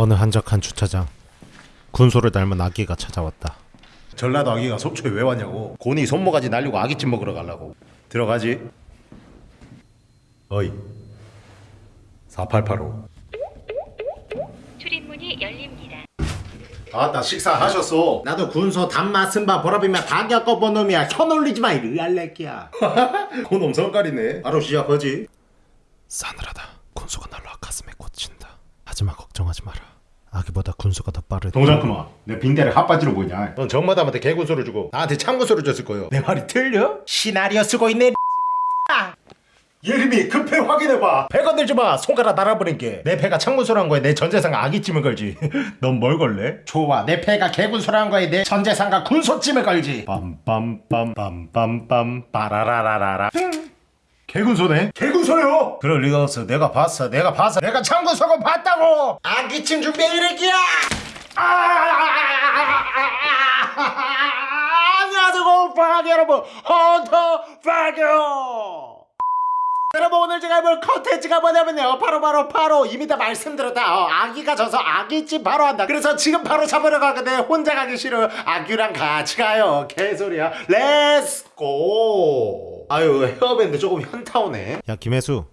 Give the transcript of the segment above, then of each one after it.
어느 한적한 주차장 군소를 닮은 아기가 찾아왔다. 전라도 아기가 속초에 왜 왔냐고. 곤이 손모가지 날리고 아기찜 먹으러 가려고. 들어가지. 어이. 4885 출입문이 열립니다. 아따 식사하셨어 나도 군소 단맛 쓴바 보라비면 다 겪어본 놈이야. 혀 놀리지 마 이리 알레끼야. 그놈 성깔이네. 바로 시작하지. 싸늘하다. 군소가 날라 가슴에 꽂힌다 하지만 걱정하지 마라. 아기보다 군소가 더 빠르다. 동장 그만 내 빙대를 핫바지로 보이냐? 넌 정마담한테 개군소를 주고 나한테 참군소를 줬을 거요. 내 말이 틀려? 시나리오 쓰고 있네 예림이 급해 확인해봐. 배 건들지 마. 손가락 날아버린 게내 배가 창문소란 거에 내 전재산 아기찜을 걸지. 넌 뭘 걸래? 좋아 내 패가 개군소란 거에 내 전재산과 군소찜을 걸지. 빰빰빰 빰빰빰. 빠라라라라라 개군소네? 개군소요? 그럴 리가 없어 내가 봤어 내가 봤어 내가 창군소고 봤다고 아기찜 준비해 이래끼야 안녕하세요 공파기 여러분 헌터 파교 여러분 오늘 제가 해볼 컨텐츠가 뭐냐면요. 바로 바로 바로 이미 다 말씀드렸다. 어, 아기가 져서 아기찜 바로 한다. 그래서 지금 바로 잡으러 가거든. 혼자 가기 싫어 아기랑 같이 가요. 개소리야. Let's go 아유 헤어밴드 조금 현타 오네. 야 김혜수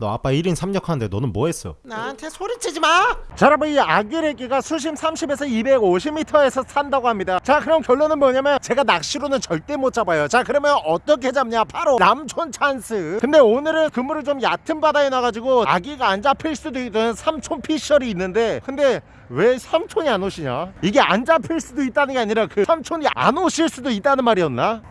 너 아빠 1인 3역 하는데 너는 뭐 했어? 나한테 소리치지 마! 자 여러분 이 아귀래기가 수심 30에서 250m에서 산다고 합니다 자 그럼 결론은 뭐냐면 제가 낚시로는 절대 못 잡아요 자 그러면 어떻게 잡냐 바로 삼촌 찬스 근데 오늘은 그물을 좀 얕은 바다에 놔가지고 아귀가 안 잡힐 수도 있는 삼촌 피셜이 있는데 근데 왜 삼촌이 안 오시냐? 이게 안 잡힐 수도 있다는 게 아니라 그 삼촌이 안 오실 수도 있다는 말이었나?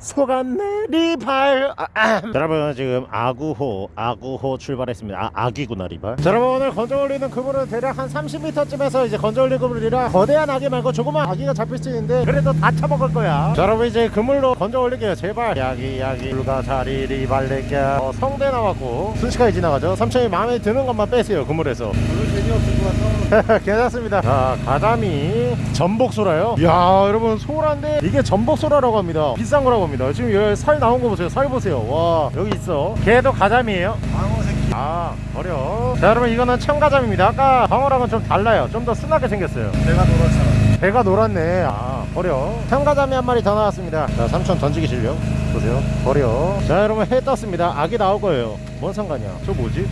소간 내리발. 아, 아. 자, 여러분 지금 아구호 아구호 출발했습니다. 아, 아기구나 리발. 자, 여러분 오늘 건져 올리는 그물은 대략 한 30m쯤에서 이제 건져 올릴 그물이라 거대한 아기 말고 조그만 아기가 잡힐 수 있는데 그래도 다 쳐먹을 거야. 자 여러분 이제 그물로 건져 올릴게요. 제발. 야기 야기. 불가사리 리발레기야 어, 성대 나왔고. 순식간에 지나가죠. 삼촌이 마음에 드는 것만 빼세요 그물에서. 괜찮습니다. 자 가자미. 전복소라요? 야 여러분 소라인데 이게 전복소라라고 합니다. 비싼 거라고 합니다 지금 여기 살 나온 거 보세요. 살 보세요. 와 여기 있어. 걔도 가자미예요. 방어 새끼 아 버려. 자 여러분 이거는 청가자미입니다. 아까 방어랑은 좀 달라요. 좀 더 순하게 생겼어요. 배가 노랗잖아. 배가 노랗네. 아 버려. 청가자미 한 마리 더 나왔습니다. 자 삼촌 던지기 실력. 보세요. 버려. 자 여러분 해 떴습니다. 악이 나올 거예요. 뭔 상관이야? 저 뭐지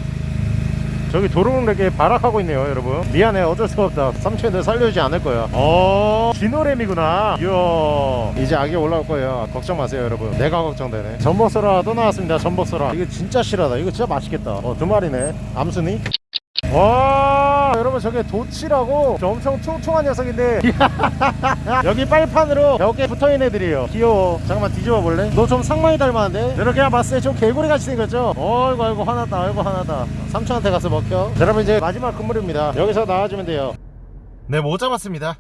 저기 도롱에게 발악하고 있네요 여러분. 미안해 어쩔 수가 없다. 삼촌들 살려주지 않을 거야. 어 진호램이구나. 이야. 이제 악이 올라올 거예요. 아, 걱정 마세요 여러분. 내가 걱정되네. 전복소라 또 나왔습니다 전복소라. 이거 진짜 실하다. 이거 진짜 맛있겠다. 어두 마리네. 암순이? 와 여러분 저게 도치라고? 저 엄청 퉁퉁한 녀석인데. 여기 빨판으로 벽에 붙어있는 애들이에요. 귀여워. 잠깐만 뒤집어 볼래? 너 좀 상만이 닮았는데? 이렇게 봤을 때 좀 개구리 같이 생겼죠? 어이구 아이고 화났다 아이고 화났다. 삼촌한테 가서 먹혀. 자, 여러분 이제 마지막 그물입니다. 여기서 나와주면 돼요. 네 못 잡았습니다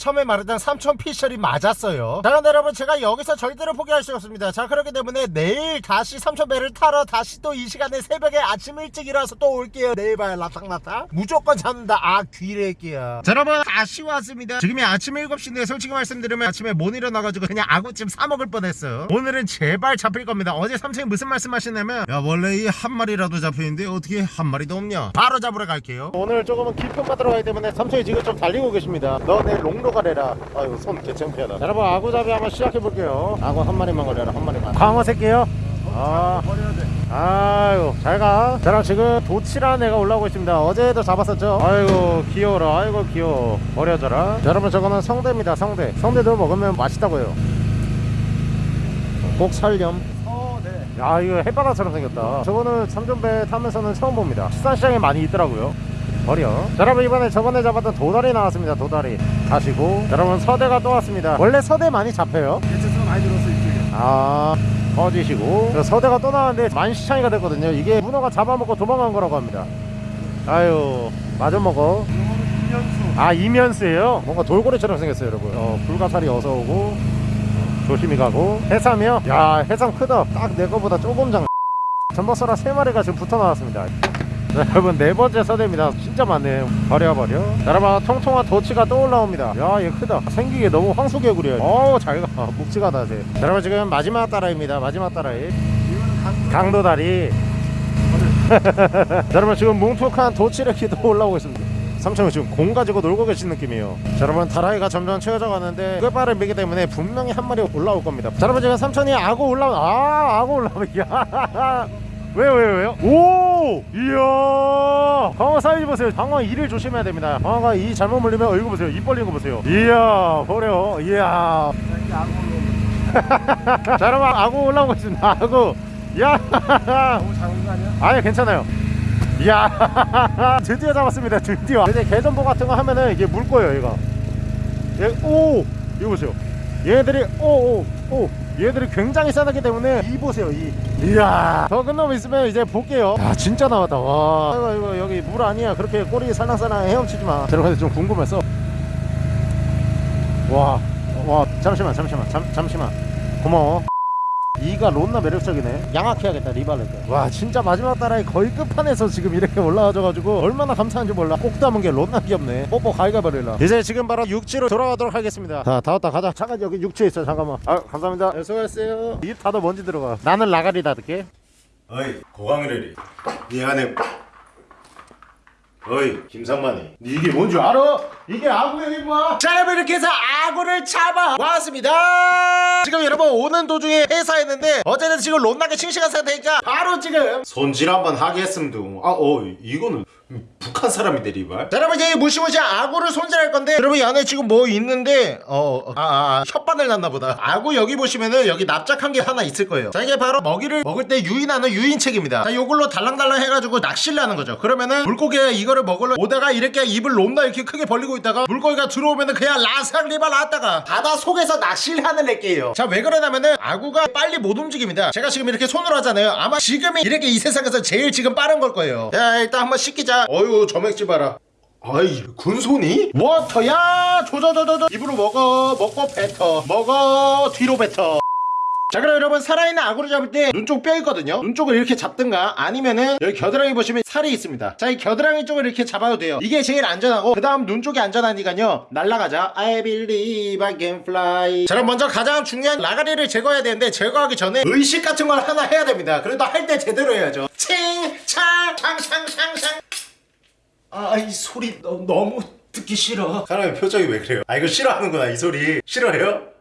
처음에 말했던 삼촌 피셜이 맞았어요. 자 그런데 여러분 제가 여기서 절대로 포기할 수 없습니다. 자 그렇기 때문에 내일 다시 삼촌 배를 타러 다시 또 이 시간에 새벽에 아침 일찍 일어나서 또 올게요. 내일 봐요 라탕라탕 무조건 잡는다. 아 귀래끼야 자 여러분 다시 왔습니다. 지금이 아침 7시인데 솔직히 말씀드리면 아침에 못 일어나가지고 그냥 아구찜 사 먹을 뻔했어요. 오늘은 제발 잡힐 겁니다. 어제 삼촌이 무슨 말씀 하시냐면 야 원래 이 한 마리라도 잡히는데 어떻게 한 마리도 없냐? 바로 잡으러 갈게요. 오늘 조금은 깊은 바다로 가기 때문에 삼촌이 지금 좀 달리고 계십니다. 너 내 롱로 가래라. 아유 손 개창피하다. 자, 여러분 아구잡이 한번 시작해 볼게요. 아구 한 마리만 걸려라 한 마리만. 광어 새끼요? 아. 아유 잘가. 자 그럼 지금 도치라는 애가 올라오고 있습니다. 어제도 잡았었죠? 아이고 귀여워라. 아이고 귀여워. 버려져라. 자, 여러분 저거는 성대입니다 성대. 성대도 먹으면 맛있다고요. 꼭 살렴 야 이거 해바라처럼 생겼다. 저거는 삼존배 타면서는 처음 봅니다. 수산시장에 많이 있더라고요. 버려. 자, 여러분 이번에 저번에 잡았던 도다리 나왔습니다 도다리 가시고. 자, 여러분 서대가 또 왔습니다. 원래 서대 많이 잡혀요. 개체수가 많이 늘었어 이쪽에 아 꺼지시고. 자, 서대가 또 나왔는데 만시창이가 됐거든요. 이게 문어가 잡아먹고 도망간 거라고 합니다. 아유 마저 먹어. 아 이면수예요? 뭔가 돌고래처럼 생겼어요 여러분. 어, 불가사리 어서오고 조심히 가고. 해삼이요? 야 해삼 크다. 딱 내 거보다 조금 작 전버서라 세 마리가 지금 붙어 나왔습니다 자, 여러분 네 번째 서대입니다. 진짜 많네요. 버려 버려. 자, 여러분 통통한 도치가 또 올라옵니다. 야 얘 크다. 생기게 너무 황소개구리야. 어우 잘가. 묵직하다 쟤 자, 여러분 지금 마지막 따라입니다. 마지막 따라이 강도다리. 자, 여러분 지금 뭉툭한 도치레키도 올라오고 있습니다. 삼촌은 지금 공 가지고 놀고 계신 느낌이에요. 자, 여러분 다라이가 점점 채워져 가는데 끝발을 미기 때문에 분명히 한 마리 올라올 겁니다. 자, 여러분 지금 삼촌이 악어 올라오 아 악어 올라오면 야 왜요 왜요 왜요? 오 이야 방어 사이즈 보세요. 방어 이를 조심해야 됩니다. 방어가 이 잘못 물리면 얼굴 보세요. 입 벌리는 거 보세요. 이야 버려 이야. 자 여러분 악어 올라오고 있습니다. 악어 야 너무 작은 거 아니야? 아니 괜찮아요. 이야 드디어 잡았습니다. 드디어. 이제 개전보 같은 거 하면은 이게 물 거예요 얘가. 얘, 오 이거 보세요. 얘들이 오 오 오 얘들이 굉장히 싸다기 때문에 이 보세요 이. 이야 더 끝나면 있으면 이제 볼게요. 야 진짜 나왔다 와. 이거 이거 여기 물 아니야 그렇게 꼬리 살랑살랑 헤엄치지 마. 근데 좀 궁금했어. 와, 와, 잠시만, 잠시만, 잠, 잠시만. 고마워. 이가 론나 매력적이네. 양악해야겠다, 리발레트. 와, 진짜 마지막 따라에 거의 끝판에서 지금 이렇게 올라와줘가지고 얼마나 감사한지 몰라. 꼭 담은 게 론나 귀엽네. 뽀뽀 가위가 버릴라. 이제 지금 바로 육지로 돌아가도록 하겠습니다. 자, 다 왔다, 가자. 잠깐 여기 육지에 있어, 잠깐만. 아, 감사합니다. 네, 수고하셨어요. 입 닫아 먼지 들어가. 나는 라가리 닫을게. 어이 고강렬이 네 안에 어이 김상만이. 네 이게 뭔 줄 알아? 이게 아구야 이거 자 여러분 이렇게 해서 악어를 잡아 왔습니다. 지금 여러분 오는 도중에 회사했는데 어제는 지금 론나게 싱싱한 상태니까 바로 지금 손질 한번 하겠음도 아어 이거는 북한 사람인데 리발? 자 여러분 이제 무시무시한 악어를 손질할 건데 여러분 이 안에 지금 뭐 있는데 어아 아, 아, 혓바늘 났나 보다. 악어 여기 보시면은 여기 납작한 게 하나 있을 거예요. 자 이게 바로 먹이를 먹을 때 유인하는 유인책입니다. 자 요걸로 달랑달랑 해가지고 낚시를 하는 거죠. 그러면은 물고기가 이거를 먹으러 오다가 이렇게 입을 롬나 이렇게 크게 벌리고 있다가 물고기가 들어오면은 그냥 라삭 리발 나왔다가 바다 속에서 낚시를 하는 렉게요. 자 왜 그러냐면은 아귀가 빨리 못 움직입니다. 제가 지금 이렇게 손으로 하잖아요. 아마 지금이 이렇게 이 세상에서 제일 지금 빠른 걸 거예요. 자 일단 한번 씻기자 어유 점액질 봐라. 아이 군손이? Water 야! 조져져져져. 입으로 먹어 먹고 뱉어 먹어 뒤로 뱉어. 자 그럼 여러분 살아있는 아귀를 잡을 때 눈 쪽 뼈 있거든요. 눈 쪽을 이렇게 잡든가 아니면은 여기 겨드랑이 보시면 살이 있습니다. 자 이 겨드랑이 쪽을 이렇게 잡아도 돼요. 이게 제일 안전하고 그 다음 눈 쪽이 안전하니까요. 날라가자. I believe I can fly. 자 그럼 먼저 가장 중요한 라가리를 제거해야 되는데 제거하기 전에 의식 같은 걸 하나 해야 됩니다. 그래도 할 때 제대로 해야죠. 칭 창 창 창 창 창 아 이 소리 너, 너무 듣기 싫어. 사람의 표정이 왜 그래요? 아 이거 싫어하는구나 이 소리. 싫어해요?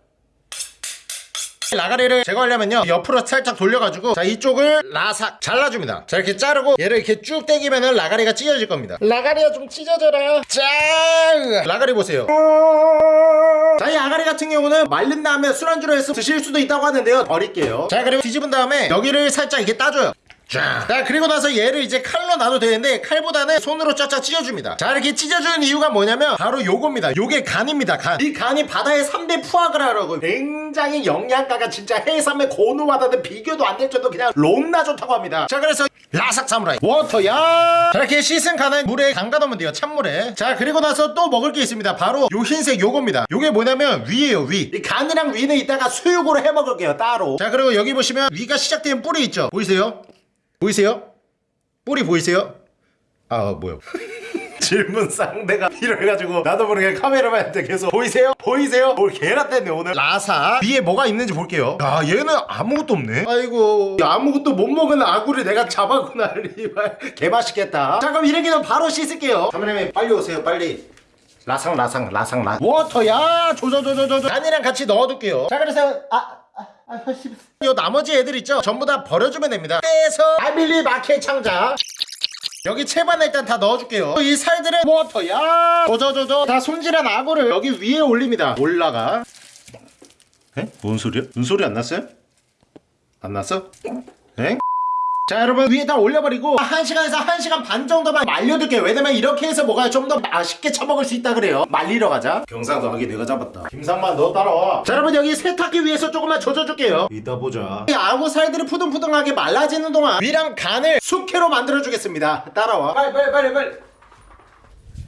라가리를 제거하려면요 옆으로 살짝 돌려가지고 자 이쪽을 라삭 잘라줍니다. 자 이렇게 자르고 얘를 이렇게 쭉 당기면은 라가리가 찢어질 겁니다. 라가리가 좀 찢어져라 짠 라가리 보세요. 자 이 아가리 같은 경우는 말린 다음에 술안주로 해서 드실 수도 있다고 하는데요. 버릴게요. 자 그리고 뒤집은 다음에 여기를 살짝 이렇게 따줘요 자, 자 그리고 나서 얘를 이제 칼로 놔도 되는데 칼보다는 손으로 쫙쫙 찢어줍니다. 자 이렇게 찢어주는 이유가 뭐냐면 바로 요겁니다. 요게 간입니다 간이 간이 바다의 3대 푸아그라라고 굉장히 영양가가 진짜 해삼의 고노와다는 비교도 안 될 정도 그냥 롬나 좋다고 합니다. 자 그래서 라삭 사무라이 워터야. 자 이렇게 씻은 간을 물에 담가 놓으면 돼요 찬물에. 자 그리고 나서 또 먹을 게 있습니다. 바로 요 흰색 요겁니다. 요게 뭐냐면 위에요 위 이 간이랑 위는 이따가 수육으로 해 먹을게요 따로. 자 그리고 여기 보시면 위가 시작되는 뿔이 있죠. 보이세요? 보이세요? 뿌리 보이세요? 아 뭐요? 질문 상대가 이래가지고 나도 모르게 카메라맨한테 계속 보이세요? 보이세요? 뭘 개나 뗐네 오늘 라사 위에 뭐가 있는지 볼게요 야 얘는 아무것도 없네 아이고 아무것도 못 먹은 아구를 내가 잡았구나 개맛있겠다 자 그럼 이래기는 바로 씻을게요 카메라맨 빨리 오세요 빨리 라상 라상 라상 라 워터야 조조조조조 간이랑 같이 넣어둘게요 자 그래서 아 요 나머지 애들 있죠? 전부 다 버려주면 됩니다 빼서 아밀리 마켓 창자 여기 채반에 일단 다 넣어줄게요 이 살들은 워터야 조조조조 다 손질한 악어를 여기 위에 올립니다 올라가 에? 뭔 소리야? 눈 소리 안 났어요? 안 났어? 에? 자 여러분 위에다 올려버리고 1시간에서 1시간 반 정도만 말려둘게요. 왜냐면 이렇게 해서 뭐가 좀 더 맛있게 처먹을 수 있다 그래요. 말리러 가자. 경상도 아기 내가 잡았다. 김상만 너 따라와. 자 여러분 여기 세탁기 위에서 조금만 젖어줄게요. 이따 보자. 이 아구 살들이 푸둥푸둥하게 말라지는 동안 위랑 간을 숙회로 만들어주겠습니다. 따라와. 빨리 빨리 빨리 빨리.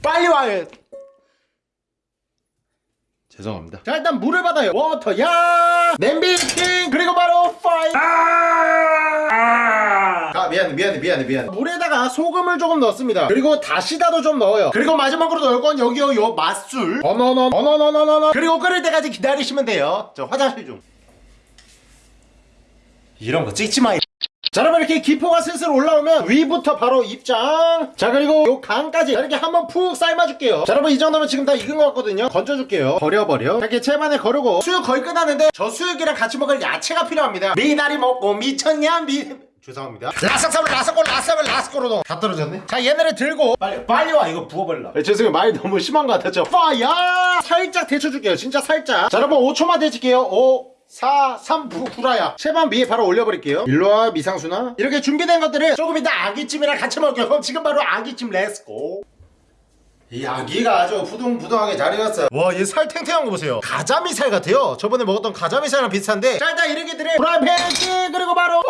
빨리 와요 죄송합니다. 자 일단 물을 받아요. 워터 야! 냄비 킹 그리고 바로 fire 아 미안해 미안해 미안해 미안해. 물에다가 소금을 조금 넣습니다. 그리고 다시다도 좀 넣어요. 그리고 마지막으로 넣을 건 여기요 요 맛술. 어너너 어너너너너너. 그리고 끓을 때까지 기다리시면 돼요. 저 화장실 좀. 이런 거 찍지 마. 자 여러분 이렇게 기포가 슬슬 올라오면 위부터 바로 입장. 자 그리고 요 간까지. 이렇게 한번 푹 삶아줄게요. 자 여러분 이 정도면 지금 다 익은 것 같거든요. 건져줄게요. 버려버려. 자, 이렇게 채반에 거르고. 수육 거의 끝났는데 저 수육이랑 같이 먹을 야채가 필요합니다. 미나리 먹고 미쳤냐? 미 죄송합니다. 라삭사블 라삭골 라삭을 라삭골로도 다 떨어졌네? 자 얘네를 들고. 빨리 빨리 와 이거 부어버려 네, 죄송해요. 말이 너무 심한 것 같았죠? fire 살짝 데쳐줄게요 진짜 살짝. 자 여러분 5초만 데칠게요. 5 4, 3, 부, 구라야. 채반 위에 바로 올려버릴게요. 일로와 미상순아. 이렇게 준비된 것들을 조금 이따 아구찜이랑 같이 먹을게요. 그럼 지금 바로 아구찜 let's go 이 아구가 아주 부둥부둥하게 잘 익었어요. 와 얘 살 탱탱한 거 보세요. 가자미살 같아요. 저번에 먹었던 가자미살이랑 비슷한데. 자 일단 이렇게 들을 프라이팬 그리고 바로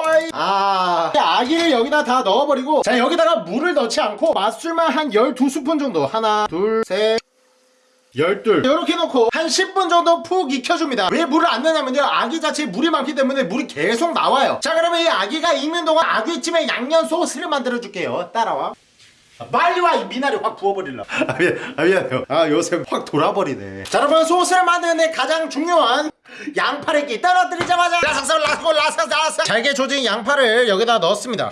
아 아기를 여기다 다 넣어버리고 자 여기다가 물을 넣지 않고 맛술만 한 12스푼 정도. 하나 둘셋 열둘. 이렇게 놓고 한 10분 정도 푹 익혀줍니다. 왜 물을 안 넣냐면요. 아기 자체에 물이 많기 때문에 물이 계속 나와요. 자 그러면 이 아기가 익는 동안 아기찜에 양념 소스를 만들어 줄게요. 따라와. 아, 빨리 와! 이 미나리 확 부어버릴라 아, 미안, 아 미안해요 아 요새 확 돌아버리네 자 여러분 소스를 만드는데 가장 중요한 양파를 끼 떨어뜨리자마자 라삭삭 라삭 라삭 라삭 잘게 조진 양파를 여기다 넣었습니다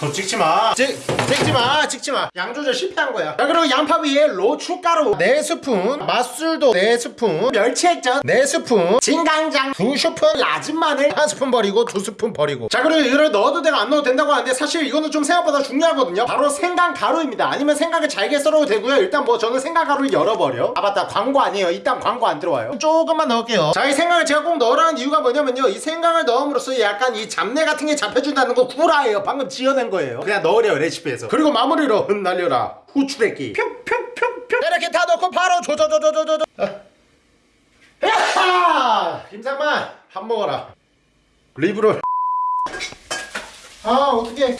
더 찍지 마. 찍, 찍지 마 찍지 마. 양 조절 실패한 거야. 자 그리고 양파 위에 로추가루 4스푼 맛술도 4스푼 멸치액젓 4스푼 진간장 2스푼 라진 마늘 1스푼 버리고 2스푼 버리고. 자 그리고 이걸 넣어도 되고 안 넣어도 된다고 하는데 사실 이거는 좀 생각보다 중요하거든요. 바로 생강 가루입니다. 아니면 생강을 잘게 썰어도 되고요. 일단 뭐 저는 생강 가루를 열어버려. 아 맞다. 광고 아니에요. 일단 광고 안 들어와요. 조금만 넣을게요. 자 이 생강을 제가 꼭 넣으라는 이유가 뭐냐면요. 이 생강을 넣음으로써 약간 이 잡내 같은 게 잡혀준다는 거 구라예요. 방금 지어낸 거예요. 그냥 넣으래요 레시피에서. 그리고 마무리로 흩날려라. 후추레기 평평평평 이렇게 다 넣고 바로 조조조조조조 야하 김상만 밥 먹어라. 리브롤 아 어떡해.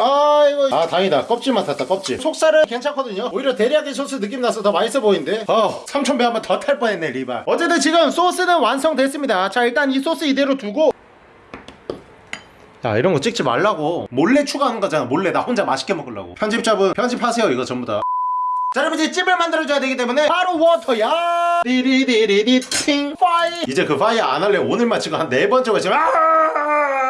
아이고. 아 다행이다. 껍질만 탔다 껍질. 속살은 괜찮거든요. 오히려 데리야끼 소스 느낌 나서 더 맛있어 보이는데. 어 삼촌배 한번 더 탈 뻔했네 리바. 어쨌든 지금 소스는 완성됐습니다. 자 일단 이 소스 이대로 두고 야 이런 거 찍지 말라고. 몰래 추가하는 거잖아. 몰래 나 혼자 맛있게 먹으려고. 편집자분 편집하세요 이거 전부 다. 자 여러분 이제 찜을 만들어줘야 되기 때문에 바로 water야. 디리디리디 팅 파이. 이제 그 파이 안 할래. 오늘만 지금 한 네 번째 했지만 아!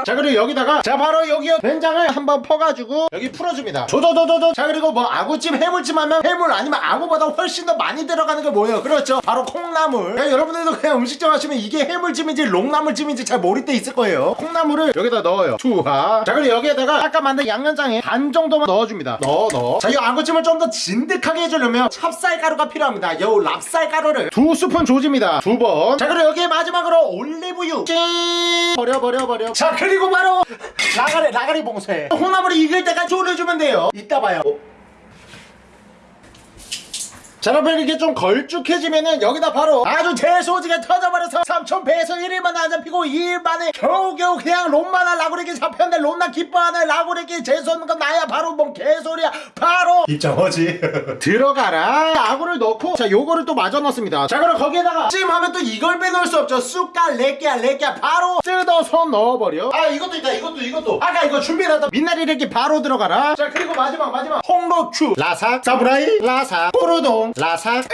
자 그리고 여기다가 자 바로 여기요. 된장을 한번 퍼가지고 여기 풀어줍니다. 조조조조조. 자 그리고 뭐 아구찜 해물찜 하면 해물 아니면 아구보다 훨씬 더 많이 들어가는 게 뭐예요? 그렇죠. 바로 콩나물. 야, 여러분들도 그냥 음식점 하시면 이게 해물찜인지 롱나물찜인지 잘 모를 때 있을 거예요. 콩나물을 여기다 넣어요. 투하 자 그리고 여기에다가 아까 만든 양념장에 반 정도만 넣어줍니다. 넣어 넣어. 자 이 아구찜을 좀 더 진득하게 해주려면 찹쌀가루가 필요합니다. 요 랍쌀가루를 두 스푼 조집니다. 두번자 그리고 여기에 마지막으로 올리브유. 찡 버려 버려 버려. 자 그 리고 바로 라가리 라가리 봉쇄. 콩나물이 익을 때까지 졸여주면 돼요. 이따 봐요 자 여러분 이렇게 좀 걸쭉해지면은 여기다 바로 아주 재소지게 터져버려서 삼촌 배에서 1일만 안 잡히고 2일 만에 겨우겨우 그냥 롬마나 라구레기 잡혔는데 롬나 기뻐하는 라구레기 재수없는 건 나야. 바로 뭔 개소리야. 바로 입장하지? 들어가라. 아구를 넣고 자 요거를 또 마저 넣습니다. 자 그럼 거기에다가 찜 하면 또 이걸 빼놓을 수 없죠. 쑥갈 레끼야 레끼야. 바로 뜯어서 넣어버려. 아 이것도 있다. 이것도 이것도. 아까 이거 준비해놨다 민나리 레끼 바로 들어가라. 자 그리고 마지막 마지막. 홍로추 라삭 사브라이 라삭 포르동 라삭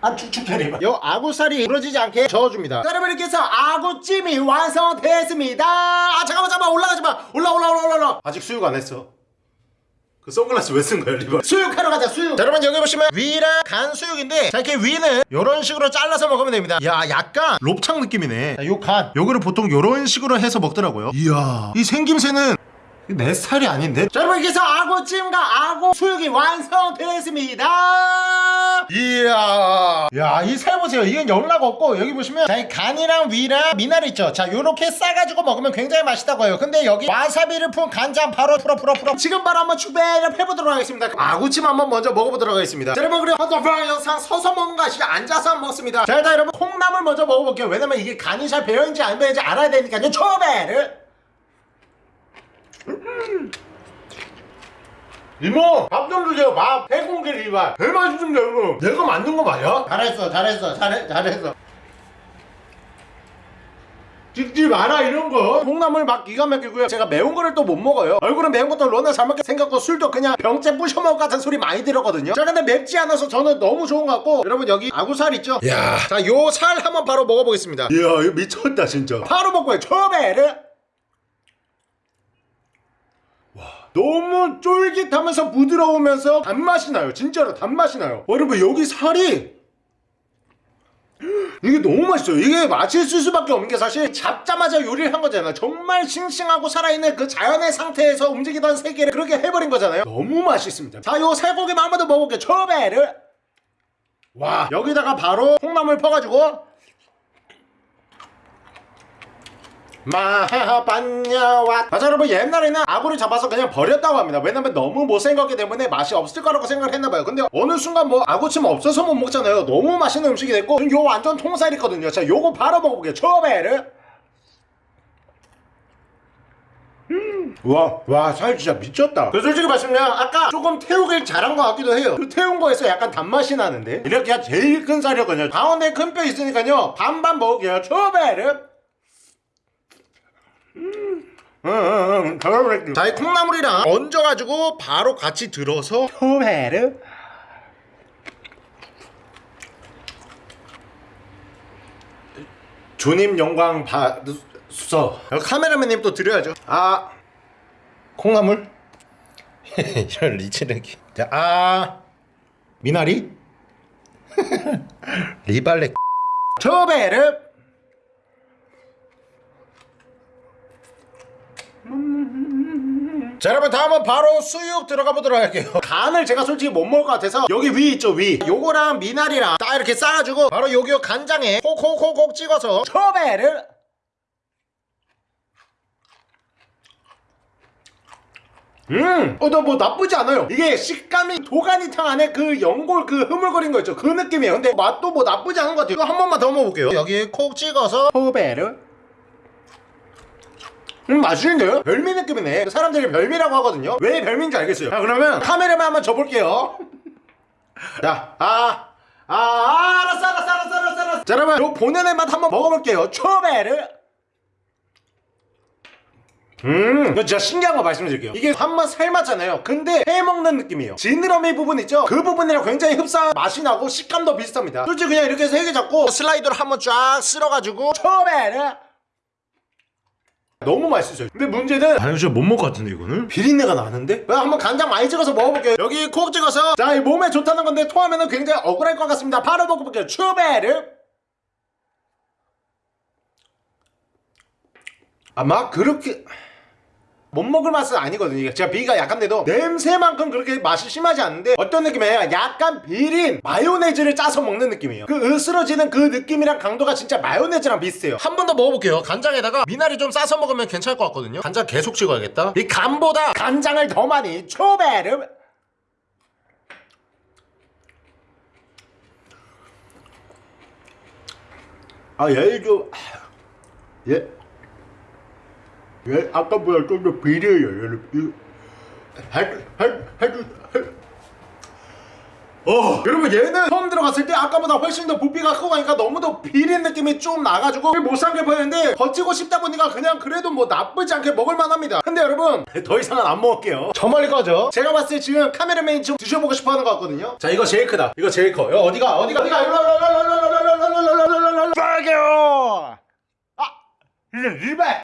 아 축축해리봐. 요 아구살이 부러지지 않게 저어줍니다. 자, 여러분 이렇게 해서 아구찜이 완성됐습니다. 아 잠깐만 잠깐만 올라가지마. 올라 올라 올라 올라, 아직 수육 안 했어. 그 선글라스 왜 쓴 거야 리버? 수육하러 가자 수육. 자 여러분 여기 보시면 위랑 간 수육인데 자 이렇게 위는 요런 식으로 잘라서 먹으면 됩니다. 야 약간 롭창 느낌이네. 자, 요 간. 요거를 보통 요런 식으로 해서 먹더라고요. 이야 이 생김새는 내 스타일이 아닌데? 자 여러분 이렇게 해서 아구찜과 아구 수육이 완성되었습니다. 이야. 야이 살 보세요. 이건 연락 없고 여기 보시면 자이 간이랑 위랑 미나리 있죠? 자 요렇게 싸가지고 먹으면 굉장히 맛있다고 해요. 근데 여기 와사비를 푼 간장 바로 풀어 풀어 풀어. 지금 바로 한번 추배를 해보도록 하겠습니다. 아구찜 한번 먼저 먹어보도록 하겠습니다. 자 여러분 그리고 헌터프랑 영상 서서 먹는 거 아시죠? 앉아서 먹습니다. 자 일단 여러분 콩나물 먼저 먹어볼게요. 왜냐면 이게 간이 잘 배어있는지 안 배어있는지 알아야 되니까요. 초배를 이모 밥 좀 주세요. 밥 해공개 리발. 배 맛있습니다 이거 내가 만든 거 맞아? 잘했어 잘했어 잘해, 잘했어. 찍지 마라 이런 거. 콩나물 막 기가 막히고요. 제가 매운 거를 또 못 먹어요. 얼굴은 매운 것도 로나 잘 먹게 생겼고 술도 그냥 병째 부셔 먹을 것 같은 소리 많이 들었거든요. 자 근데 맵지 않아서 저는 너무 좋은 것 같고 여러분 여기 아구살 있죠? 야자요 살 한번 바로 먹어보겠습니다. 이야 이거 미쳤다 진짜. 바로 먹고요. 초베르 너무 쫄깃하면서 부드러우면서 단맛이 나요. 진짜로 단맛이 나요. 여러분 여기 살이 이게 너무 맛있어요. 이게 맛있을 수밖에 없는 게 사실 잡자마자 요리를 한 거잖아요. 정말 싱싱하고 살아있는 그 자연의 상태에서 움직이던 세계를 그렇게 해버린 거잖아요. 너무 맛있습니다. 자요 살고기만 한 번 더 먹어볼게요. 초베르. 와 여기다가 바로 콩나물 퍼가지고 마하반야와 맞아 여러분 옛날에는 아구를 잡아서 그냥 버렸다고 합니다 왜냐면 너무 못생겼기 때문에 맛이 없을 거라고 생각을 했나봐요 근데 어느 순간 뭐 아구찜 없어서 못 먹잖아요 너무 맛있는 음식이 됐고 요 완전 통살이거든요 자 요거 바로 먹어볼게요 초베르 음. 와, 와, 살 진짜 미쳤다. 그 솔직히 말씀드리면 아까 조금 태우길 잘한 것 같기도 해요. 그 태운 거에서 약간 단맛이 나는데 이렇게 제일 큰 살이었거든요. 가운데 큰 뼈 있으니까요. 반반 먹을게요. 초 베르. 자, 이 콩나물이랑 얹어가지고 바로 같이 들어서 초베르. 주님 영광 받으소. 카메라맨님 또 드려야죠. 아, 콩나물? 이런 리치레기. 자, 아, 미나리? 리발레. 초베르. 자 여러분 다음은 바로 수육 들어가 보도록 할게요 간을 제가 솔직히 못 먹을 것 같아서 여기 위 있죠 위 요거랑 미나리랑 딱 이렇게 싸가지고 바로 여기 요 간장에 콕콕콕콕 찍어서 초베르 음! 어, 나 뭐 나쁘지 않아요. 이게 식감이 도가니탕 안에 그 연골 그 흐물거린 거 있죠. 그 느낌이에요. 근데 맛도 뭐 나쁘지 않은 것 같아요. 이거 한 번만 더 먹어볼게요. 여기 콕 찍어서 호베르. 음 맛있는데요? 별미 느낌이네 사람들이 별미라고 하거든요 왜 별미인지 알겠어요 자 그러면 카메라만 한번 접을게요 자 아, 아, 아, 알았어, 알았어, 알았어, 알았어, 알았어. 자, 여러분, 요 본연의 맛 한번 먹어볼게요. 초베르. 음, 이거 진짜 신기한 거 말씀드릴게요. 이게 한번 삶았잖아요. 근데 해 먹는 느낌이에요. 지느러미 부분 있죠? 그 부분이랑 굉장히 흡사한 맛이 나고 식감도 비슷합니다. 솔직히 그냥 이렇게 세개 잡고 슬라이드로 한번 쫙 쓸어가지고 초베르. 너무 맛있어요. 근데 문제는 진짜 못 먹을 것 같은데 이거는 비린내가 나는데? 왜 한번 간장 많이 찍어서 먹어볼게요. 여기 콕 찍어서 자 이 몸에 좋다는 건데 토하면은 굉장히 억울할 것 같습니다. 바로 먹어볼게요. 추베르. 아마 그렇게 못 먹을 맛은 아니거든요. 이게 제가 비가 약한데도 냄새만큼 그렇게 맛이 심하지 않은데 어떤 느낌이에요? 약간 비린 마요네즈를 짜서 먹는 느낌이에요. 그 으스러지는 그 느낌이랑 강도가 진짜 마요네즈랑 비슷해요. 한 번 더 먹어볼게요. 간장에다가 미나리 좀 싸서 먹으면 괜찮을 것 같거든요. 간장 계속 찍어야겠다. 이 간보다 간장을 더 많이 초베르. 아, 얘 좀, 얘, 얘 아까보다 좀 더 비려요, 해주, 해주. 어, 여러분 얘는 처음 들어갔을 때 아까보다 훨씬 더 부피가 크고 하니까 너무 더 비린 느낌이 좀 나가지고 못 삼게 보였는데 버티고 싶다 보니까 그냥 그래도 뭐 나쁘지 않게 먹을만 합니다. 근데 여러분 더 이상은 안 먹을게요. 저 멀리 꺼져. 제가 봤을 때 지금 카메라맨이 좀 드셔보고 싶어 하는 것 같거든요. 자 이거 제일 크다. 이거 제일 커. 여, 어디가 어디가 어디가? 빨개요 아 이제 리발